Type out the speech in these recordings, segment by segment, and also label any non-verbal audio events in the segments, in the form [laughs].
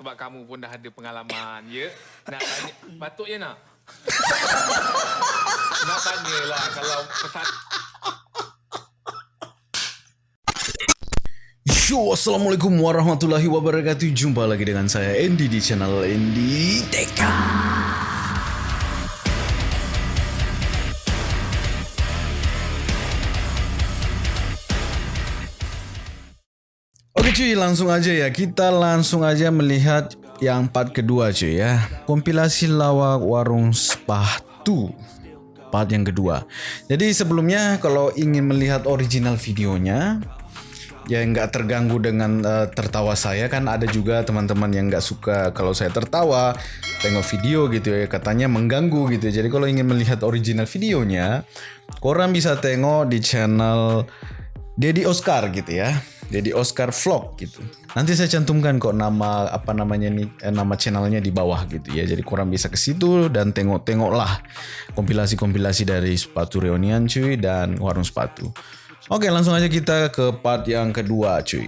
sebab kamu pun dah ada pengalaman, ya? Nak tanya, patutnya nak? nak tanyalah kalau pesan... Yo, Assalamualaikum warahmatullahi wabarakatuh Jumpa lagi dengan saya Andy di channel Andy Teka langsung aja ya Kita langsung aja melihat yang part kedua cuy ya. Kompilasi lawak warung sepatu Part yang kedua. Jadi sebelumnya kalau ingin melihat original videonya ya nggak terganggu dengan uh, tertawa saya kan ada juga teman-teman yang nggak suka kalau saya tertawa tengok video gitu ya katanya mengganggu gitu jadi kalau ingin melihat original videonya korang bisa tengok di channel Dedi Oscar gitu ya Dedi Oscar Vlog gitu nanti saya cantumkan kok nama apa namanya nih eh, nama channelnya di bawah gitu ya jadi korang bisa ke situ dan tengok-tengoklah kompilasi-kompilasi dari sepatu reunian cuy dan warung sepatu Oke, langsung aja kita ke part yang kedua, cuy.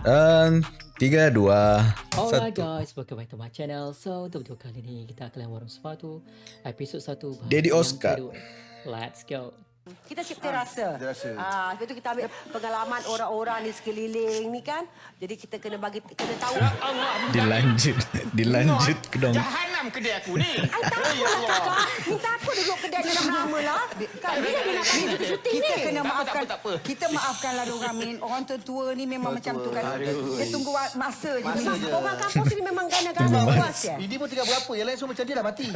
Dan tiga, dua, Alright satu. guys, welcome back to my channel. So, untuk video kali ni kita akan warung sepatu episod 1 bahagian Daddy yang Oscar. Let's go. Kita cipta rasa. Cipta rasa. Ah, lepas tu kita ambil pengalaman orang-orang di sekeliling ni kan. Jadi kita kena bagi kena tahu. Dilanjut, dilanjut ke dong. Kedai aku ni. [laughs] Ai takut lah kakak. Ni takut duduk kedai ni lama-lama lah. Kan bila dia nak pergi kita syuting kita ni. kena Tak apa, maafkan kita maafkanlah orang Min orang tua ni memang macam tu kan dia tunggu masa je Orang kampung sini memang gana-gana puas ya. Didi pun tinggal berapa yang lain semua macam dia dah mati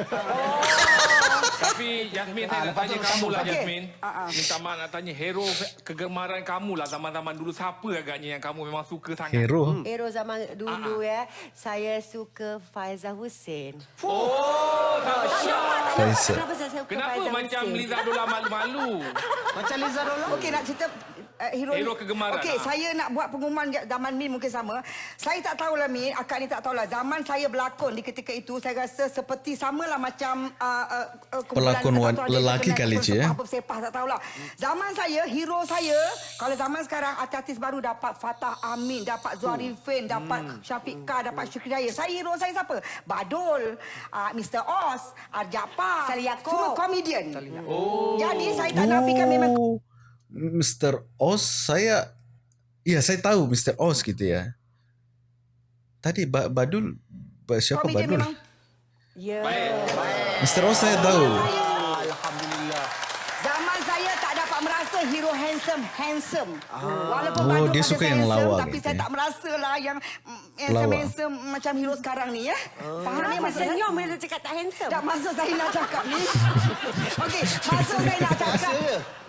Tapi Yasmin, saya nak tanya kamu lah. Yasmin. Ah, ah. Minta maaf nak tanya, hero kegemaran kamu lah zaman-zaman dulu. Siapa agaknya yang kamu memang suka sangat? Hero. Hero zaman dulu ya, saya suka Faizal Hussein. Oh, Tak kenapa macam. Liza Dola malu-malu? macam Liza Dola okey nak cerita uh, hero, Hero kegemaran, okey ah. saya nak buat pengumuman zaman Min mungkin sama. Saya tak tahulah Min. Akak ni tak tahulah. Zaman saya berlakon di ketika itu saya rasa seperti samalah macam uh, uh, kumpulan Pelakon wan- lelaki kali, kenal Cik, ya? apa sepah tak tahulah. Zaman saya hero saya kalau zaman sekarang artis baru dapat Fatah Amin dapat Zuarifin dapat Syafiq Kah dapat Syukri Jaya saya hero saya siapa? Badul uh, Mr. Oz Arjapa Salih Yaakob. semua komedian oh. jadi saya tak nafikan memang Oh, Mr. Oz, saya... Iya, saya tahu Mr. Oz gitu ya. Tadi ba Badul, ba siapa komedian Badul? memang Ya. Mr. Oz saya tahu. Alhamdulillah. Zaman saya tak dapat merasa hero handsome, handsome. Walaupun Oh, dia suka yang handsome, lawak Tapi gitu saya ya. tak merasa lah yang mm, handsome, Pelawak. handsome macam hero sekarang ni ya. Faham ni Kenapa maksud saya? senyum bila dia cakap tak handsome? Tak maksud saya nak cakap ni. [laughs] Okey, maksud saya nak cakap.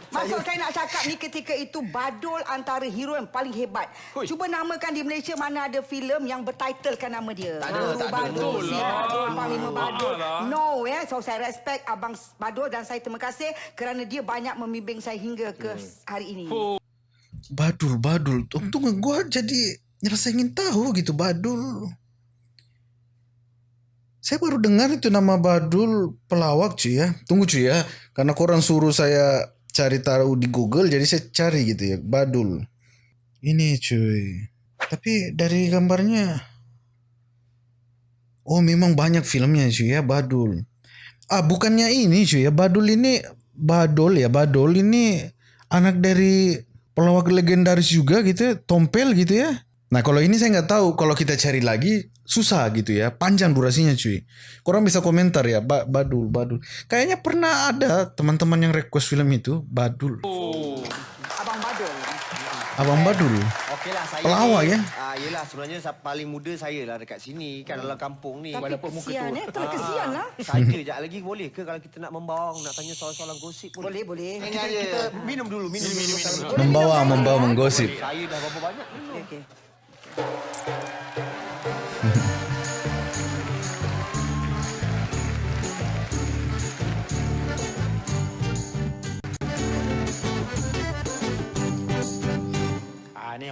Maksud saya nak cakap ni ketika itu Badul antara hero yang paling hebat. Cuba namakan di Malaysia mana ada filem yang bertitlekan nama dia. Tak ada, tak ada. Badul, Betul si lah. Badul, Panglima Badul. lah. No, ya. So saya respect Abang Badul dan saya terima kasih kerana dia banyak membimbing saya hingga ke hari ini. Badul, Badul. Untung gua jadi rasa ingin tahu gitu Badul. Saya baru dengar itu nama Badul pelawak cuy ya. Tunggu cuy ya. Karena korang suruh saya cari tahu di Google jadi saya cari gitu ya. Badul. Ini cuy. Tapi dari gambarnya Oh memang banyak filmnya cuy ya Badul. Ah bukannya ini cuy ya Badul ini Badul ya Badul ini anak dari pelawak legendaris juga gitu ya Tompel gitu ya. Nah kalau ini saya nggak tahu kalau kita cari lagi susah gitu ya panjang durasinya cuy. Korang bisa komentar ya ba Badul Badul. Kayaknya pernah ada teman-teman yang request film itu Badul. Abang Badul. Abang Badul. Okey lah saya Pelawak, ya? Ah yelah sebenarnya paling muda saya lah dekat sini kan dalam kampung ni. Tapi kesian eh. Tak kesian lah. [laughs] Saja jap lagi boleh ke kalau kita nak membawa nak tanya soalan-soalan gosip pun. Boleh, boleh. Kita, kita minum dulu, minum minum. minum, Membawa membawa menggosip. Saya dah berapa banyak minum. Okey. Ah ni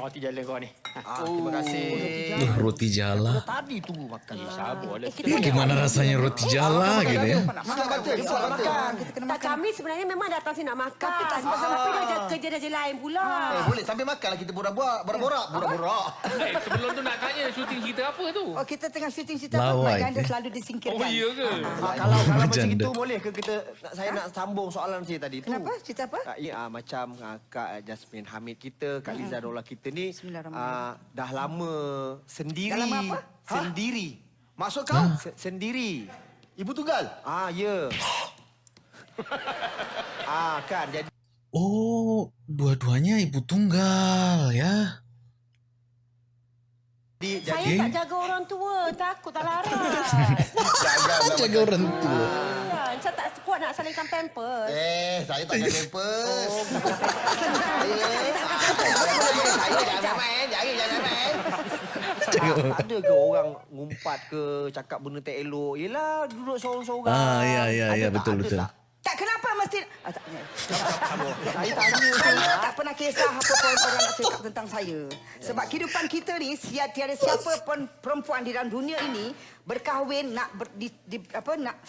roti jala kau ni. Ah, terima kasih. Duh, roti jala. Tadi tu makan. Sabar lah. Ini gimana rasanya roti jala gitu ya? Tak kami sebenarnya memang datang sini nak makan. Tapi tak sebab dah ada kerja dah je lain pula. Eh, boleh sambil makan lah kita borak-borak. Borak-borak. Borak-borak. Eh, sebelum tu nak tanya syuting cerita apa tu? Oh, kita tengah syuting cerita apa? Janda eh. selalu disingkirkan. Oh, iya ke? Ah, kalau kalau macam itu boleh ke kita nak, saya nak sambung soalan saya tadi tu. Kenapa? Cerita apa? Ah, ya, ah, macam ah, Kak Jasmine Hamid kita, Kak Liza Dola kita ni Bismillahirrahmanirrahim. ah, dah lama sendiri. Dah lama apa? Ha? Sendiri. Maksud kau? Se- sendiri. Ibu tunggal. Ah, ya. [gasps] ah, kan jadi Oh, dua-duanya ibu tunggal ya. Jadi Saya tak jaga orang tua. Takut tak larat. [laughs] Jangan Jaga [laughs] orang tua. Saya tak kuat nak salingkan pampers. Eh, saya tak ada pampers. saya jangan main, jangan jangan main. Tak, tak ada ke orang ngumpat ke cakap benda tak elok. Yelah duduk seorang-seorang. Ah, ya, ya, Ada ya, tak? betul, betul. Tak? Tak kenapa mesti... Ah, tak, [laughs] Saya tanya Saya tak pernah kisah apa pun orang nak cakap tentang saya. Sebab kehidupan kita ni, siap tiada siapa pun perempuan di dalam dunia ini berkahwin nak ber, di, di, apa nak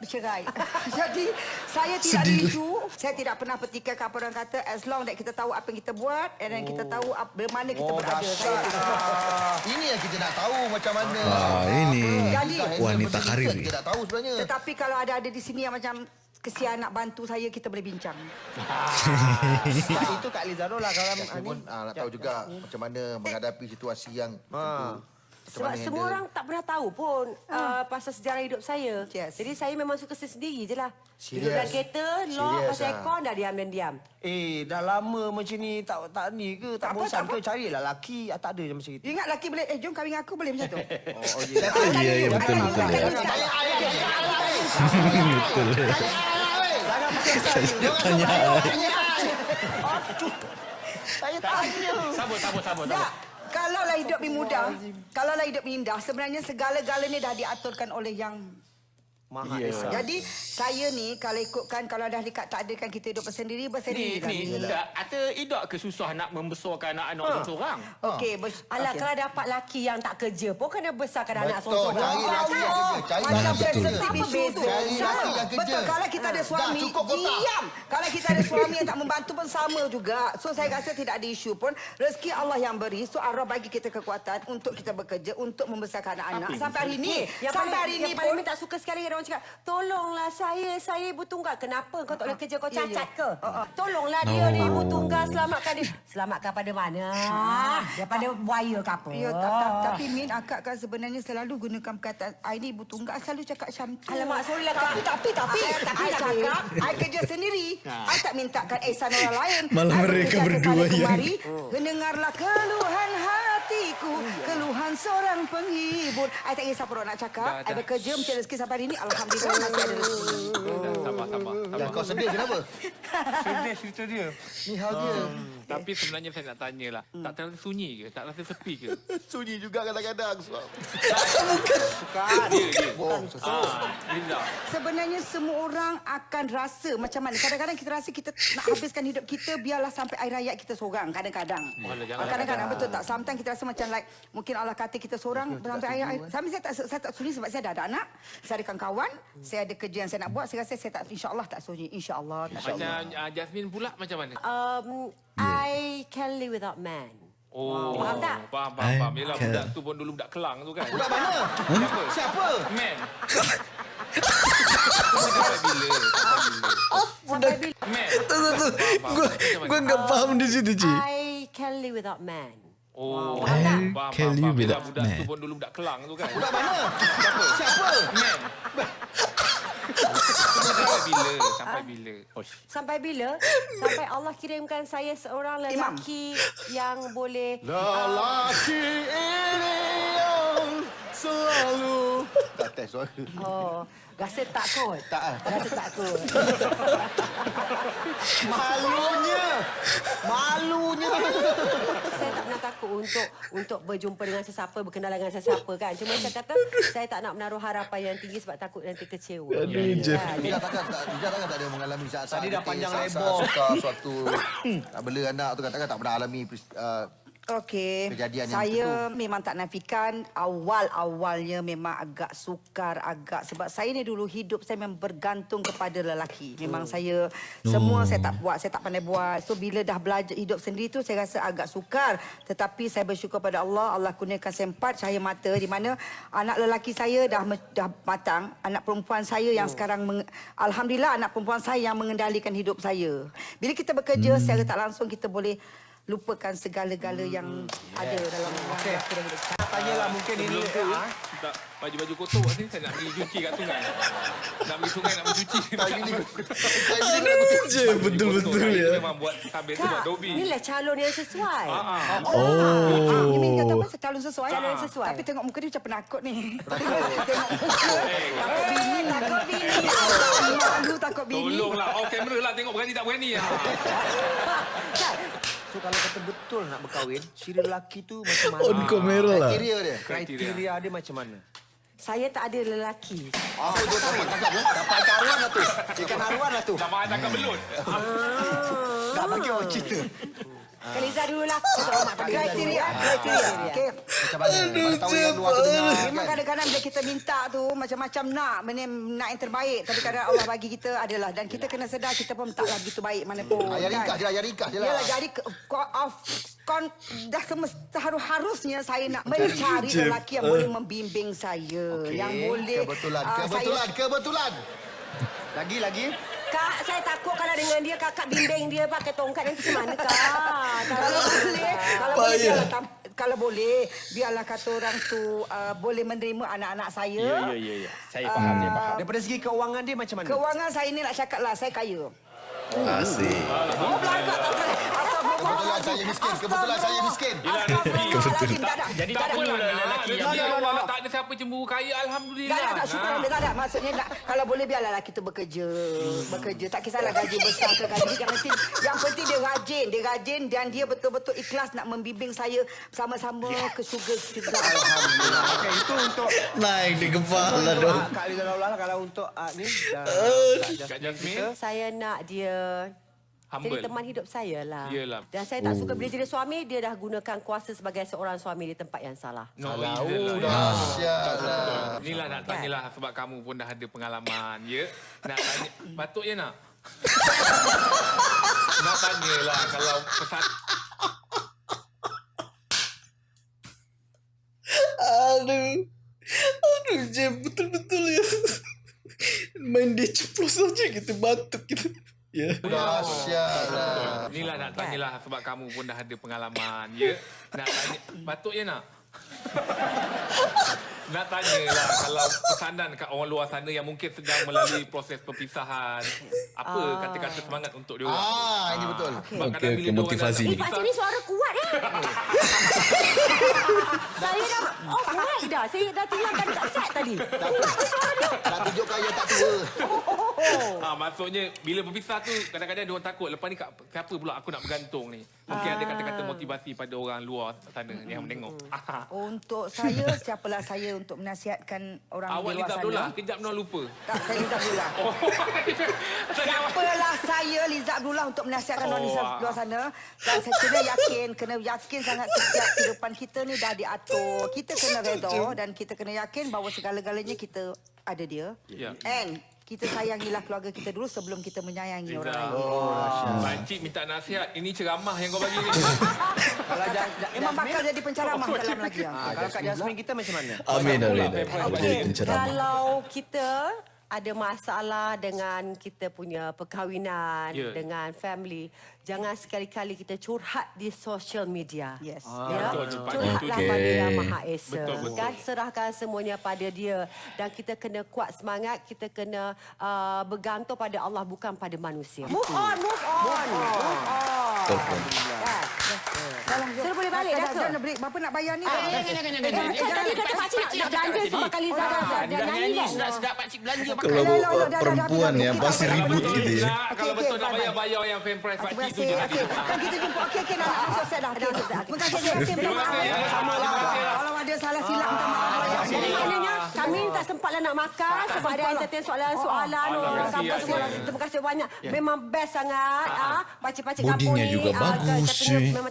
bercerai. [laughs] Jadi saya tidak Sedih. isu, saya tidak pernah petikaikan apa orang kata as long that kita tahu apa yang kita buat and then kita tahu ap, di mana kita Oh, berada. Saya tidak Ini yang kita nak tahu macam mana. Ah, ini Jadi, wanita karir. Kita nak tahu sebenarnya. Tetapi kalau ada ada di sini yang macam kesian nak bantu saya, kita boleh bincang. [laughs] Kak, itu Kak Liza lah kalau ni. pun ah, nak tahu juga macam mana menghadapi situasi yang Ah. Sebab mana semua handle. orang tak pernah tahu pun uh, pasal sejarah hidup saya. Yes. Jadi saya memang suka sendiri je lah. Duduk Serius? dalam kereta, lock, Serius, pasal ah. aircon, dah diam dan diam. Eh, dah lama macam ni tak tak ni ke? Tak, Tak apa, bosan tak ke? Carilah lelaki. Ah, tak ada je macam itu. Ingat lelaki boleh, eh jom kahwin dengan aku boleh macam tu? [laughs] Oh, oh ya. Iya, iya betul betul ya. Betul. [laughs] Tanya. Saya tanya. Sabar, sabar, sabar. Tak. sabar. Kalaulah hidup ni mudah, kalaulah hidup ni indah, sebenarnya segala-galanya dah diaturkan oleh yang Maha Ya. Esa. Jadi saya ni kalau ikutkan kalau dah dekat tak ada kan kita hidup bersendiri bersendiri Ni, kan. ni, tak, ada idak ke susah nak membesarkan anak-anak Ha. seorang? Okey, bers- Alah, okey. kalau dapat laki yang tak kerja pun kena besarkan anak Betul, seorang-seorang. cari lelaki yang kerja. Cari lelaki yang kerja. Cari yang. Betul, kalau kita ada Dah, suami, diam. Kalau kita ada suami yang tak membantu pun sama juga. So, saya rasa tidak ada isu pun. Rezeki Allah yang beri. So, Allah bagi kita kekuatan untuk kita bekerja, untuk membesarkan anak-anak. Sampai hari ini, Yang sampai hari ini yang paling pun, minta suka sekali orang cakap, tolonglah saya, saya ibu tunggal. Kenapa kau tak boleh kerja kau Ya, ya. cacat ke? Tolonglah dia ni ibu tunggal, selamatkan dia. Selamatkan pada mana? Daripada buaya ke apa? Ya, tak, tak, tapi Min, akak kan sebenarnya selalu gunakan perkataan I ni ibu tunggal selalu cakap Syamti. Alamak, sorry lah, Tapi, tapi, tapi, Ah, tapi. cakap, I kerja sendiri. I tak mintakan ihsan orang lain. Malah mereka berdua yang- kemari, Mendengarlah keluhan hatiku, keluhan seorang penghibur. I tak kisah orang nak cakap. Dah, I dah. bekerja mencari rezeki sampai hari ini. Alhamdulillah masih ada rezeki. Dah, Sabar, sabar. Dan sabar. kau sedih kenapa? Sedih cerita dia. Ni hal dia. Tapi sebenarnya saya nak tanya lah. Tak terasa sunyi ke? Tak rasa sepi ke? [laughs] Sunyi juga kadang-kadang. sebab- Bukan. Oh, Ah. Sebenarnya semua orang akan rasa macam mana. Kadang-kadang kita rasa kita nak habiskan hidup kita biarlah sampai air hayat kita seorang. Kadang-kadang. Alah, jangan. Kadang-kadang betul tak? Sometimes kita rasa macam like mungkin Allah kata kita seorang sampai air hayat. Sampai saya tak saya tak sunyi sebab saya dah ada anak. Saya ada kawan. Saya ada kerja yang saya nak buat. Saya rasa saya tak insya-Allah tak sunyi. Insya-Allah. Macam uh, Jasmine pula macam mana? Um, I can live without man. Oh, Faham tak? Faham, faham, faham. Yelah, can- budak tu pun dulu budak kelang tu kan. Budak mana? Siapa? Siapa? Man. Sampai bila? Sampai bila? Sampai bila Man. Tu tu tu. Gua gua enggak paham di situ, Ci. I can live without man. Oh, I faham, can faham. Yelah, without budak man. tu pun dulu budak kelang tu kan. Budak mana? Siapa? Siapa? Man. Sampai bila? Sampai bila? Sampai bila? Sampai Allah kirimkan saya seorang Imam. lelaki yang boleh Lelaki ini yang selalu... Tak test suara. Oh, rasa tak kot? Tak ah. Rasa tak kot. [laughs] Malunya. Malunya. saya tak pernah takut untuk untuk berjumpa dengan sesiapa, berkenalan dengan sesiapa kan. Cuma saya kata saya tak nak menaruh harapan yang tinggi sebab takut nanti kecewa. Kan? Ija takkan tak takkan tak ada mengalami saat-saat Tadi dah panjang lebar. suka suatu nak bela anak tu katakan tak pernah alami uh, Okey. Kejadian yang saya memang tak nafikan awal-awalnya memang agak sukar agak sebab saya ni dulu hidup saya memang bergantung kepada lelaki. Memang saya semua saya tak buat, saya tak pandai buat. So bila dah belajar hidup sendiri tu saya rasa agak sukar. Tetapi saya bersyukur pada Allah, Allah kurniakan saya empat cahaya mata di mana anak lelaki saya dah dah matang, anak perempuan saya yang sekarang meng- alhamdulillah anak perempuan saya yang mengendalikan hidup saya. Bila kita bekerja secara tak langsung kita boleh lupakan segala-gala yang ada dalam okay. hidup kita. Tanyalah mungkin ini tu, ah, tak baju-baju kotor kat sini saya nak pergi cuci kat sungai. Nak pergi sungai nak pergi cuci. [laughs] Saya ni saya ni nak kutip. Je betul-betul Saya ya. Memang buat habis tu buat dobi. inilah calon yang sesuai. Ah. Oh. Ni Min kata apa? Calon sesuai. Calon yang sesuai. Tapi tengok muka dia macam penakut ni. [laughs] tengok muka. Takut bini. Takut bini. [laughs] Malu takut bini. Tolonglah. Oh kamera lah tengok berani tak berani. Ah. So kalau kata betul nak berkahwin, ciri lelaki tu macam mana? On kamera lah. Kriteria dia. Kriteria dia macam mana? Saya tak ada lelaki. Ah, dia dapat tangkap tu. Dapat ikan arwan lah tu. Ikan arwan lah tu. Makan tangkap belut. Tak bagi orang cerita. Kak Liza dulu lah. Kita hormat. Kriteria, kriteria. Okey. Macam mana? Bagi tahu yang luar tu dengar. Memang kan? kadang-kadang bila kita minta tu macam-macam nak nak yang terbaik tapi kadang Allah bagi kita adalah dan kita kena sedar kita pun taklah begitu baik mana pun. Ah, Yang ringkas je lah, yang ringkas je lah. Yalah jadi of kon dah semesta harus harusnya saya nak mencari lelaki yang boleh membimbing saya Okey, yang boleh Kebetulan, ah, kebetulan, saya, kebetulan. Lagi, lagi. Kak, saya takut kalau dengan dia kakak bimbing dia pakai tongkat nanti macam mana kak? kalau boleh kalau boleh kalau boleh biarlah kata orang tu uh, boleh menerima anak-anak saya. Ya, ya, ya, ya. Saya faham, saya faham. Daripada segi keuangan dia macam mana? Kewangan saya ni nak cakap lah saya kaya. Asyik. Oh belakang tak boleh. Kebetulan saya miskin, kebetulan saya miskin. Astagfirullahaladzim. Tak ada. Jadi Tak apalah nak. lelaki yang Rezeki Tak ada, tak siapa cemburu kaya. Alhamdulillah. Tak ada, tak syukur. Alhamdulillah. Tak ada. Maksudnya nak, kalau boleh biarlah lelaki tu bekerja. Bekerja. Tak kisahlah gaji besar ke gaji. Yang penting, yang penting dia rajin. Dia rajin dan dia betul-betul ikhlas nak membimbing saya sama-sama ke syurga-syurga. Alhamdulillah. Okey, itu untuk Naik di kepala dong. Ah, Kak Liza Daulah kalau untuk ah, ni dah Kak Jasmine. Saya nak dia Humble. jadi teman hidup saya lah. Yelah. Dan saya tak suka bila jadi suami, dia dah gunakan kuasa sebagai seorang suami di tempat yang salah. No, Oh, iyalah. dahsyat lah. Inilah nak tanyalah sebab kamu pun dah ada pengalaman, ya. Nak [laughs] tanya, patutnya nak. [laughs] nak tanyalah kalau pesan Aduh. Aduh, je betul-betul ya. Main dia ceplos saja kita batuk kita. Ya. Dahsyat lah. Inilah nak tanyalah sebab kamu pun dah ada pengalaman, ya. Nak tanya, patutnya nak. [laughs] nak tanyalah kalau pesanan kat orang luar sana yang mungkin sedang melalui proses perpisahan. Apa kata-kata semangat untuk dia orang? Ah, ini betul. Sebab Okey, kadang bila okey, dia orang motivasi ni. Eh, pakcik ni suara kuat eh. [laughs] saya dah off mic dah. Saya dah tinggalkan dekat set tadi. Nak tunjukkan yang tak tua. Ah, maksudnya bila berpisah tu kadang-kadang dia orang takut lepas ni kat, siapa pula aku nak bergantung ni. Mungkin ada kata-kata motivasi pada orang luar sana yang menengok. [laughs] Ah. Untuk saya, siapalah saya untuk menasihatkan orang Awak di Liza luar sana. kejap nak lupa. Tak, saya Liza Abdullah. [laughs] Oh. Siapalah saya Liza Abdullah untuk menasihatkan orang di Oh, sa- luar sana. Dan saya kena yakin, kena yakin sangat setiap kehidupan kita ni dah diatur. Kita kena redha dan kita kena yakin bahawa segala-galanya kita ada dia. Ya. And kita sayangilah keluarga kita dulu sebelum kita menyayangi orang lain. Oh, Pakcik minta nasihat. Ini ceramah yang kau bagi ni. [laughs] Kalau Memang bakal jadi penceramah dalam lagi. ya. ah, kalau Kak Jasmine kita macam mana? Amin, amin. Kalau kita ada masalah dengan kita punya perkahwinan, Ya. dengan family, jangan sekali-kali kita curhat di social media. Yes. Ya, betul curhatlah Okey. pada Yang Maha Esa. Betul, betul. Kan serahkan semuanya pada dia dan kita kena kuat semangat, kita kena uh, bergantung pada Allah bukan pada manusia. Move on, move on. Move on. Betul. Kan? Sudah boleh balik dah ke? Jangan break. Bapa nak bayar ni? Ah, jangan, jangan, jangan, jangan. Kan tadi kata pakcik nak nak belanja sebab kali nyanyi kan? sedap-sedap pakcik belanja. Kalau perempuan ya dah, pasti ribut gitu ya. kalau betul nak bayar-bayar yang fan price Terima pakcik tu je kan kita jumpa. Okey, okey, nak masuk set dah. Okey, Terima kasih. Terima kasih. Terima kasih. Ada salah silap minta maaf. Terima kasih. Maknanya Kami tak sempat lah nak makan sebab ada entertain soalan-soalan Oh, orang terima kasih, kampung semua. ya. Terima kasih banyak. Memang best sangat. ah. Pakcik-pakcik kampung Bodinya ni. juga ah, bagus,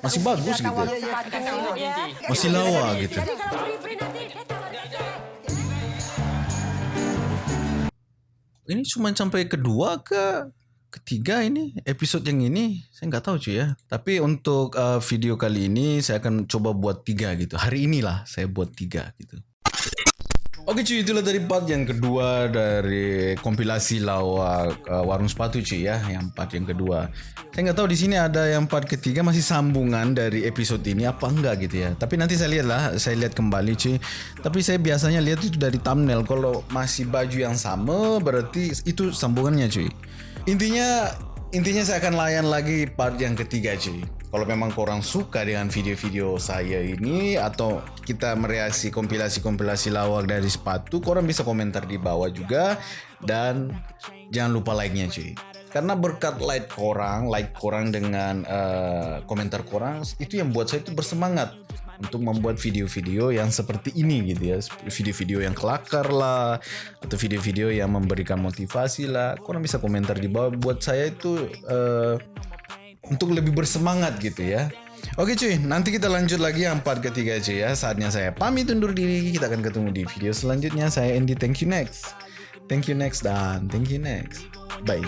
Masih bagus gitu. Ya, ya. Masih lawa gitu. Jadi kalau free-free nanti. Ini cuma sampai kedua ke ketiga ini episod yang ini saya nggak tahu cuy ya. Tapi untuk uh, video kali ini saya akan coba buat tiga gitu. Hari inilah saya buat tiga gitu. Oke cuy, itulah dari part yang kedua dari kompilasi lawak uh, warung sepatu cuy ya, yang part yang kedua. Saya nggak tahu di sini ada yang part ketiga masih sambungan dari episode ini apa enggak gitu ya. Tapi nanti saya lihat lah, saya lihat kembali cuy. Tapi saya biasanya lihat itu dari thumbnail. Kalau masih baju yang sama berarti itu sambungannya cuy. Intinya intinya saya akan layan lagi part yang ketiga cuy. Kalau memang korang suka dengan video-video saya ini atau kita mereaksi kompilasi-kompilasi lawak dari sepatu, korang bisa komentar di bawah juga dan jangan lupa like-nya cuy. Karena berkat like korang, like korang dengan uh, komentar korang itu yang buat saya itu bersemangat untuk membuat video-video yang seperti ini gitu ya video-video yang kelakar lah atau video-video yang memberikan motivasi lah korang bisa komentar di bawah buat saya itu uh, untuk lebih bersemangat gitu ya Oke cuy, nanti kita lanjut lagi yang part ketiga cuy ya. Saatnya saya pamit undur diri. Kita akan ketemu di video selanjutnya. Saya Andy, thank you next. Thank you next dan thank you next. Bye.